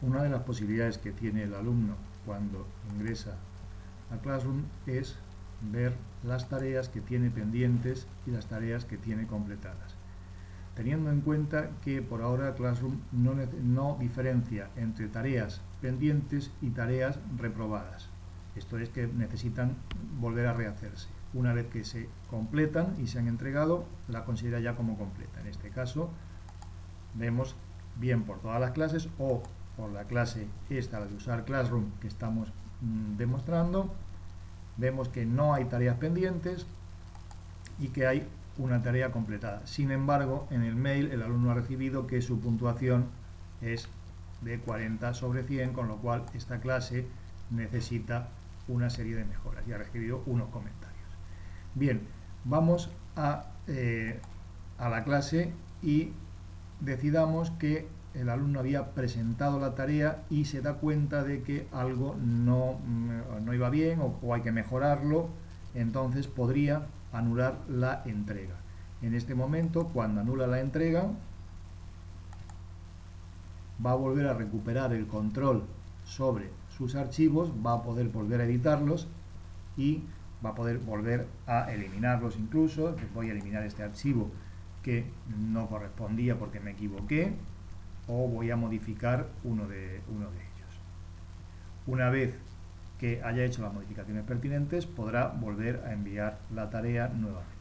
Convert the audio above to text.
Una de las posibilidades que tiene el alumno cuando ingresa a Classroom es ver las tareas que tiene pendientes y las tareas que tiene completadas. Teniendo en cuenta que por ahora Classroom no, no diferencia entre tareas pendientes y tareas reprobadas. Esto es que necesitan volver a rehacerse. Una vez que se completan y se han entregado, la considera ya como completa. En este caso, vemos bien por todas las clases o por la clase esta, la de usar Classroom, que estamos mm, demostrando, vemos que no hay tareas pendientes y que hay una tarea completada. Sin embargo, en el mail el alumno ha recibido que su puntuación es de 40 sobre 100, con lo cual esta clase necesita una serie de mejoras y ha recibido unos comentarios. Bien, vamos a, eh, a la clase y decidamos que el alumno había presentado la tarea y se da cuenta de que algo no, mm, no iba bien o, o, hay que mejorarlo, entonces podría anular la entrega. En este momento, cuando anula la entrega, va a volver a recuperar el control sobre sus archivos, va a poder volver a editarlos y va a poder volver a eliminarlos incluso. Voy a eliminar este archivo que no correspondía porque me equivoqué o voy a modificar uno de, uno de ellos. Una vez que haya hecho las modificaciones pertinentes podrá volver a enviar la tarea nuevamente.